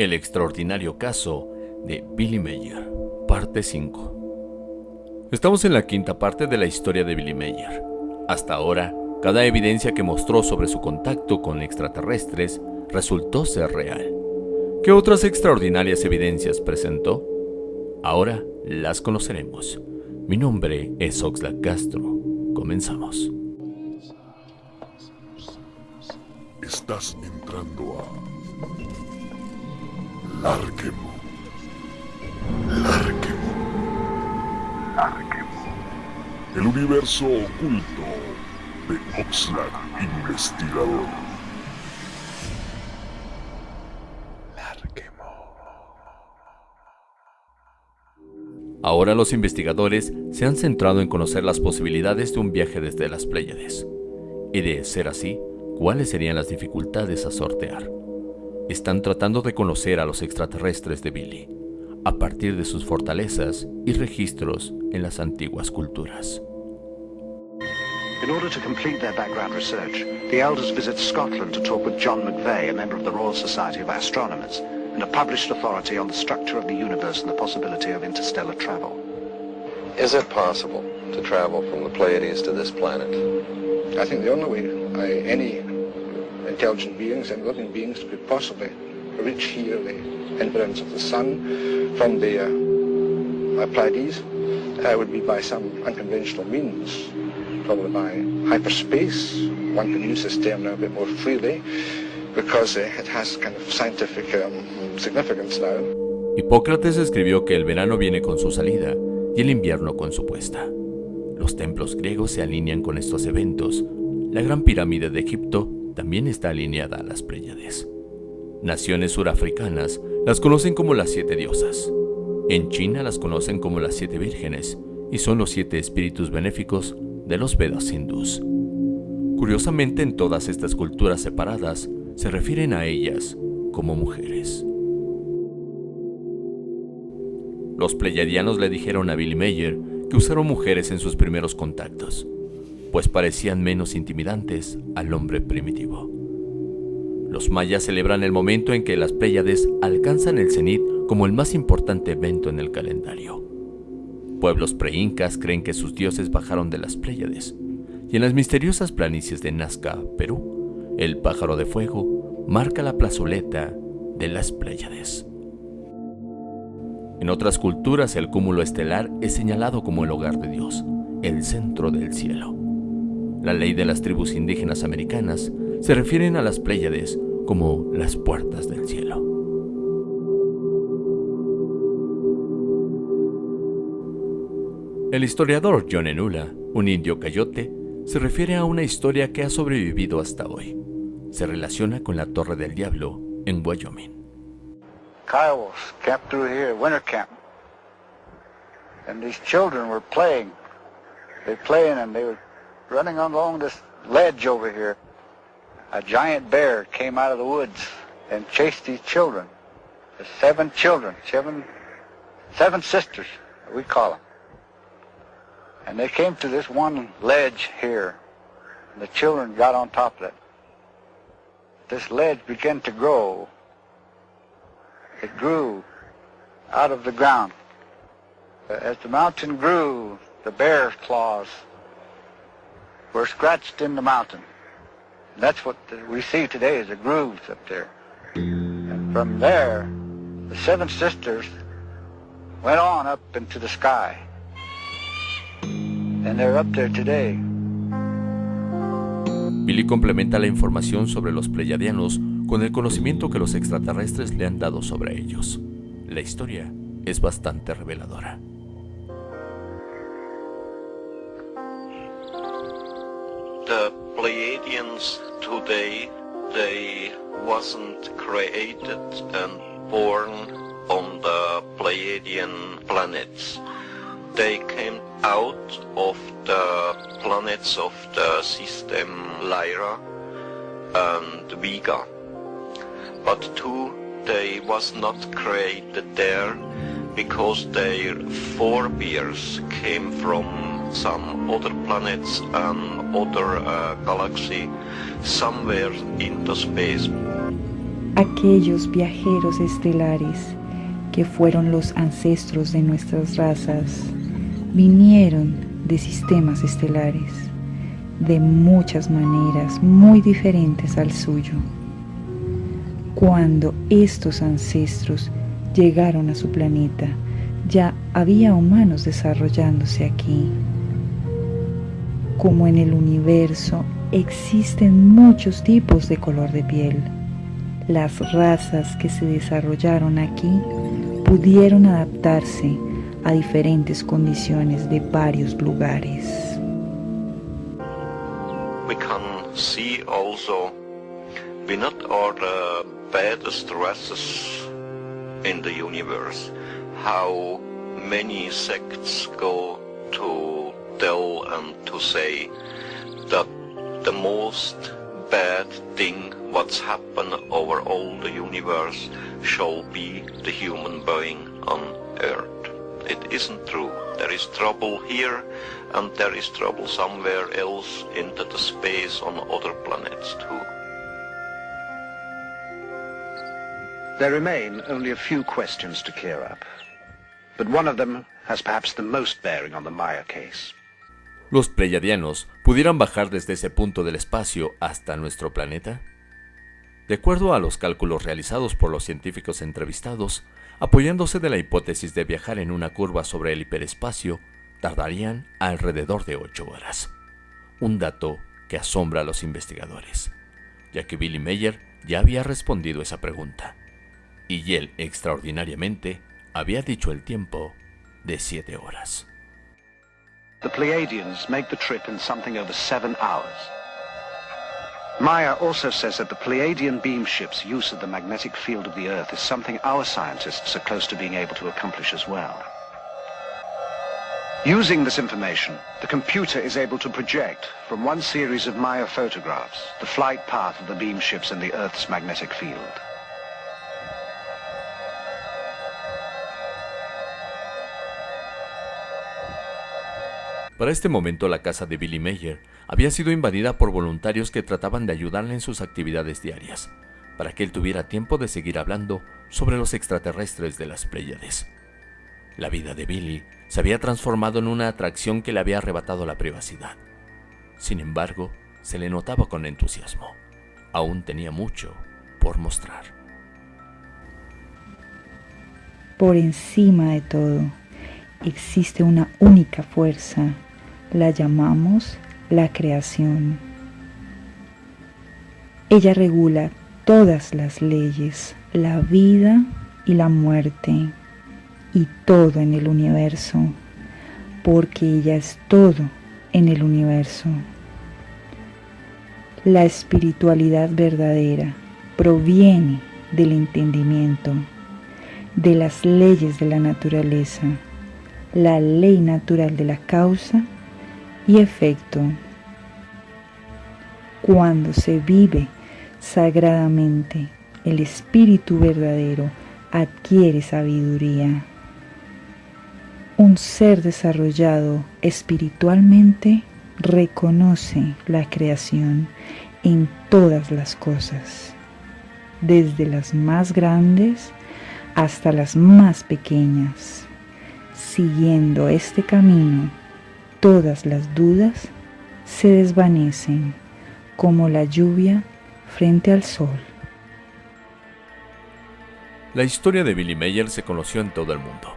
El extraordinario caso de Billy Mayer, parte 5. Estamos en la quinta parte de la historia de Billy Mayer. Hasta ahora, cada evidencia que mostró sobre su contacto con extraterrestres resultó ser real. ¿Qué otras extraordinarias evidencias presentó? Ahora las conoceremos. Mi nombre es Oxlack Castro. Comenzamos. Estás entrando a Larquemo. Larquemo. Larquemo. El universo oculto de Oxlack Investigador. Ahora los investigadores se han centrado en conocer las posibilidades de un viaje desde las Pléyades. Y de ser así, cuáles serían las dificultades a sortear. Están tratando de conocer a los extraterrestres de Billy, a partir de sus fortalezas y registros en las antiguas culturas. In order to complete their background research, the elders visit Scotland to talk with John McVeigh, a member of the Royal Society of Astronomers, and a published authority on the structure of the universe and the possibility of interstellar travel. Is it possible to travel from the Pleiades to this planet? I think the only way any intelligent beings and living beings could possibly reach here the influence of the sun from the uh, Pleiades uh, would be by some unconventional means, probably by hyperspace. One can use this term now a bit more freely because uh, it has kind of scientific um, significance now. Hipócrates escribió que el verano viene con su salida y el invierno con su puesta. Los templos griegos se alinean con estos eventos. La gran pirámide de Egipto también está alineada a las Pléyades. Naciones surafricanas las conocen como las siete diosas. En China las conocen como las siete vírgenes y son los siete espíritus benéficos de los Vedas hindús. Curiosamente, en todas estas culturas separadas se refieren a ellas como mujeres. Los pleyadianos le dijeron a Billy Mayer que usaron mujeres en sus primeros contactos, pues parecían menos intimidantes al hombre primitivo. Los mayas celebran el momento en que las Pléyades alcanzan el cenit como el más importante evento en el calendario. Pueblos preincas creen que sus dioses bajaron de las Pléyades, y en las misteriosas planicies de Nazca, Perú, el pájaro de fuego marca la plazoleta de las Pléyades. En otras culturas el cúmulo estelar es señalado como el hogar de Dios, el centro del cielo. La ley de las tribus indígenas americanas se refieren a las Pléyades como las puertas del cielo. El historiador John Enula, un indio cayote, se refiere a una historia que ha sobrevivido hasta hoy. Se relaciona con la Torre del Diablo en Wyoming. Kiowas camped through here, winter camp. And these children were playing. They playing and they were running along this ledge over here. A giant bear came out of the woods and chased these children. The seven children, seven, seven sisters, we call them. And they came to this one ledge here. And the children got on top of it. This ledge began to grow it grew out of the ground. As the mountain grew, the bear's claws were scratched in the mountain. That's what we see today is the grooves up there. And from there, the seven sisters went on up into the sky. And they're up there today. Billy complementa la información sobre los pleyadianos con el conocimiento que los extraterrestres le han dado sobre ellos. La historia es bastante reveladora. The Pleiadians today, they wasn't created and born on the Pleiadian planets. They came out of the planets of the system Lyra and Vega. but two they was not created there because their forebears came from some other planets and other uh, somewhere into space. aquellos viajeros estelares que fueron los ancestros de nuestras razas, vinieron de sistemas estelares, de muchas maneras muy diferentes al suyo. Cuando estos ancestros llegaron a su planeta, ya había humanos desarrollándose aquí. Como en el universo existen muchos tipos de color de piel, las razas que se desarrollaron aquí pudieron adaptarse a diferentes condiciones de varios lugares. We can see also we not are the baddest races in the universe. How many sects go to tell and to say that the most bad thing what's happened over all the universe shall be the human being on earth. It isn't true. There is trouble here and there is trouble somewhere else into the space on other planets too. There remain only a few questions to clear up. But one of them has perhaps the most bearing on the Maya case. ¿Los pleiadianos pudieran bajar desde ese punto del espacio hasta nuestro planeta? De acuerdo a los cálculos realizados por los científicos entrevistados, apoyándose de la hipótesis de viajar en una curva sobre el hiperespacio, tardarían alrededor de 8 horas. Un dato que asombra a los investigadores, ya que Billy Mayer ya había respondido esa pregunta. Y él, extraordinariamente, había dicho el tiempo de 7 horas. The Pleiadians make the trip in something over seven hours. Maya also says that the Pleiadian beam ship's use of the magnetic field of the Earth is something our scientists are close to being able to accomplish as well. Using this information, the computer is able to project from one series of Maya photographs the flight path of the beam ships in the Earth's magnetic field. Para este momento la casa de Billy Mayer había sido invadida por voluntarios que trataban de ayudarle en sus actividades diarias, para que él tuviera tiempo de seguir hablando sobre los extraterrestres de las Pléyades. La vida de Billy se había transformado en una atracción que le había arrebatado la privacidad. Sin embargo, se le notaba con entusiasmo. Aún tenía mucho por mostrar. Por encima de todo, existe una única fuerza la llamamos la creación. Ella regula todas las leyes, la vida y la muerte y todo en el universo, porque ella es todo en el universo. La espiritualidad verdadera proviene del entendimiento, de las leyes de la naturaleza, la ley natural de la causa y efecto. Cuando se vive sagradamente, el espíritu verdadero adquiere sabiduría. Un ser desarrollado espiritualmente reconoce la creación en todas las cosas, desde las más grandes hasta las más pequeñas. Siguiendo este camino, todas las dudas se desvanecen como la lluvia frente al sol. La historia de Billy Mayer se conoció en todo el mundo.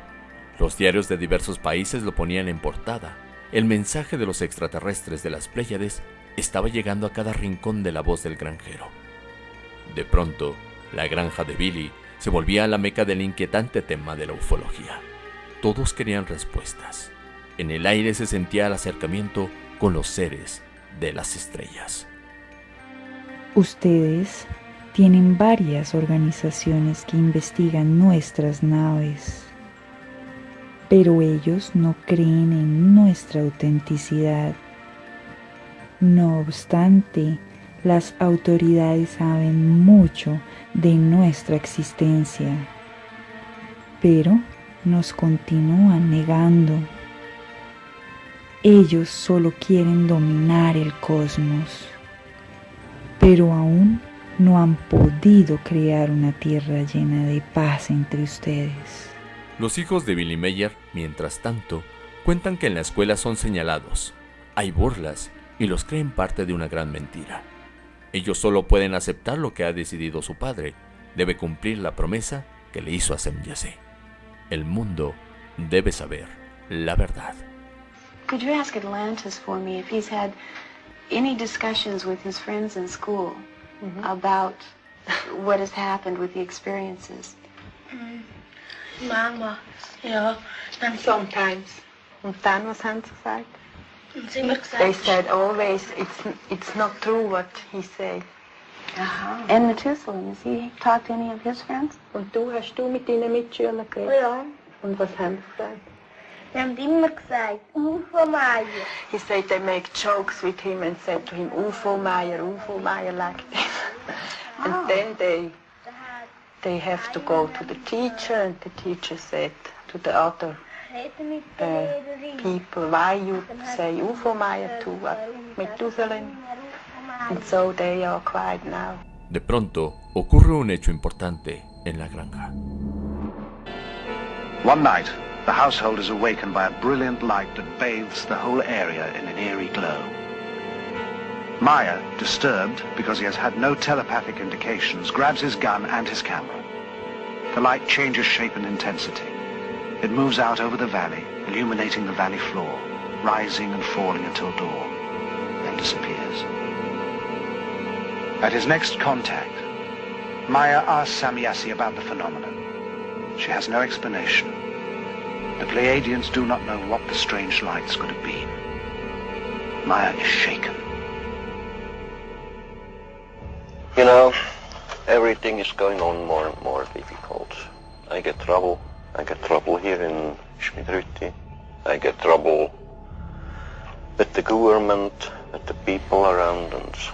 Los diarios de diversos países lo ponían en portada. El mensaje de los extraterrestres de las Pléyades estaba llegando a cada rincón de la voz del granjero. De pronto, la granja de Billy se volvía a la meca del inquietante tema de la ufología. Todos querían respuestas. En el aire se sentía el acercamiento con los seres de las estrellas. Ustedes tienen varias organizaciones que investigan nuestras naves, pero ellos no creen en nuestra autenticidad. No obstante, las autoridades saben mucho de nuestra existencia, pero nos continúan negando. Ellos solo quieren dominar el cosmos, pero aún no han podido crear una tierra llena de paz entre ustedes. Los hijos de Billy Meyer, mientras tanto, cuentan que en la escuela son señalados, hay burlas y los creen parte de una gran mentira. Ellos solo pueden aceptar lo que ha decidido su padre, debe cumplir la promesa que le hizo a Semyase. El mundo debe saber la verdad. Could you ask Atlantis for me if he's had any discussions with his friends in school mm-hmm. about what has happened with the experiences? Mm. Mama, yeah, and sometimes. And then was Hans gesagt? They said always it's it's not true what he said. Aha. And Methuselah, has he talked to any of his friends? Und du, hast du mit deinen Mitschülern geredet? Ja. Und was haben sie gesagt? Sie haben immer gesagt, UFO Meier. He said they make jokes with him and said to him, UFO Meier, UFO Meier like this. and oh. then they they have to go to the teacher and the teacher said to the other uh, people, why you say UFO Meier to uh, Methuselah? And so they are quiet now. De pronto, ocurre un hecho importante en la granja. One night, the household is awakened by a brilliant light that bathes the whole area in an eerie glow. Maya, disturbed because he has had no telepathic indications, grabs his gun and his camera. The light changes shape and intensity. It moves out over the valley, illuminating the valley floor, rising and falling until dawn, then disappears. At his next contact, Maya asks Samyasi about the phenomenon. She has no explanation. The Pleiadians do not know what the strange lights could have been. Maya is shaken. You know, everything is going on more and more difficult. I get trouble. I get trouble here in Schmidrütti. I get trouble with the government, with the people around, us.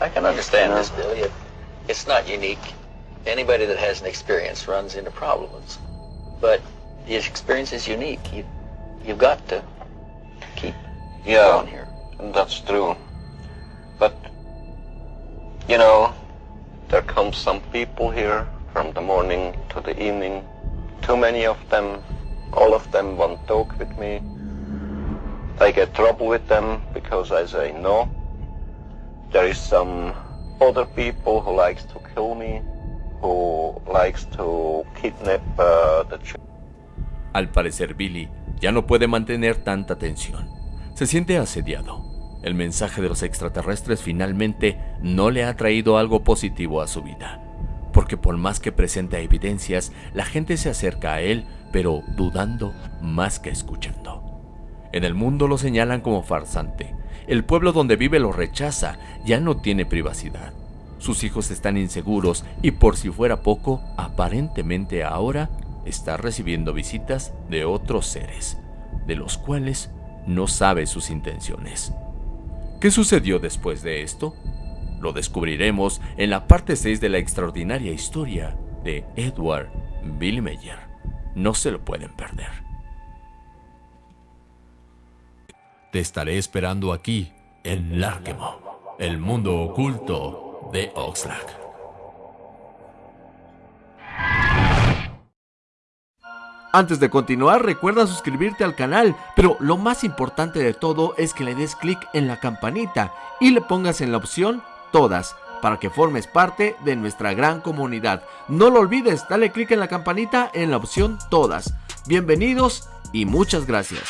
I can understand this, Billy. it's not unique anybody that has an experience runs into problems. But the experience is unique. You, you've got to keep yeah, going here. That's true. But, you know, there come some people here from the morning to the evening. Too many of them, all of them want to talk with me. I get trouble with them because I say no. There is some other people who likes to kill me uh, Al parecer Billy ya no puede mantener tanta tensión. Se siente asediado. El mensaje de los extraterrestres finalmente no le ha traído algo positivo a su vida. Porque por más que presenta evidencias, la gente se acerca a él, pero dudando más que escuchando. En el mundo lo señalan como farsante. El pueblo donde vive lo rechaza, ya no tiene privacidad. Sus hijos están inseguros y por si fuera poco, aparentemente ahora está recibiendo visitas de otros seres, de los cuales no sabe sus intenciones. ¿Qué sucedió después de esto? Lo descubriremos en la parte 6 de la extraordinaria historia de Edward Billy Meyer. No se lo pueden perder. Te estaré esperando aquí, en Larkemo, el mundo oculto de Oxlack. Antes de continuar, recuerda suscribirte al canal, pero lo más importante de todo es que le des clic en la campanita y le pongas en la opción Todas, para que formes parte de nuestra gran comunidad. No lo olvides, dale clic en la campanita en la opción Todas. Bienvenidos y muchas gracias.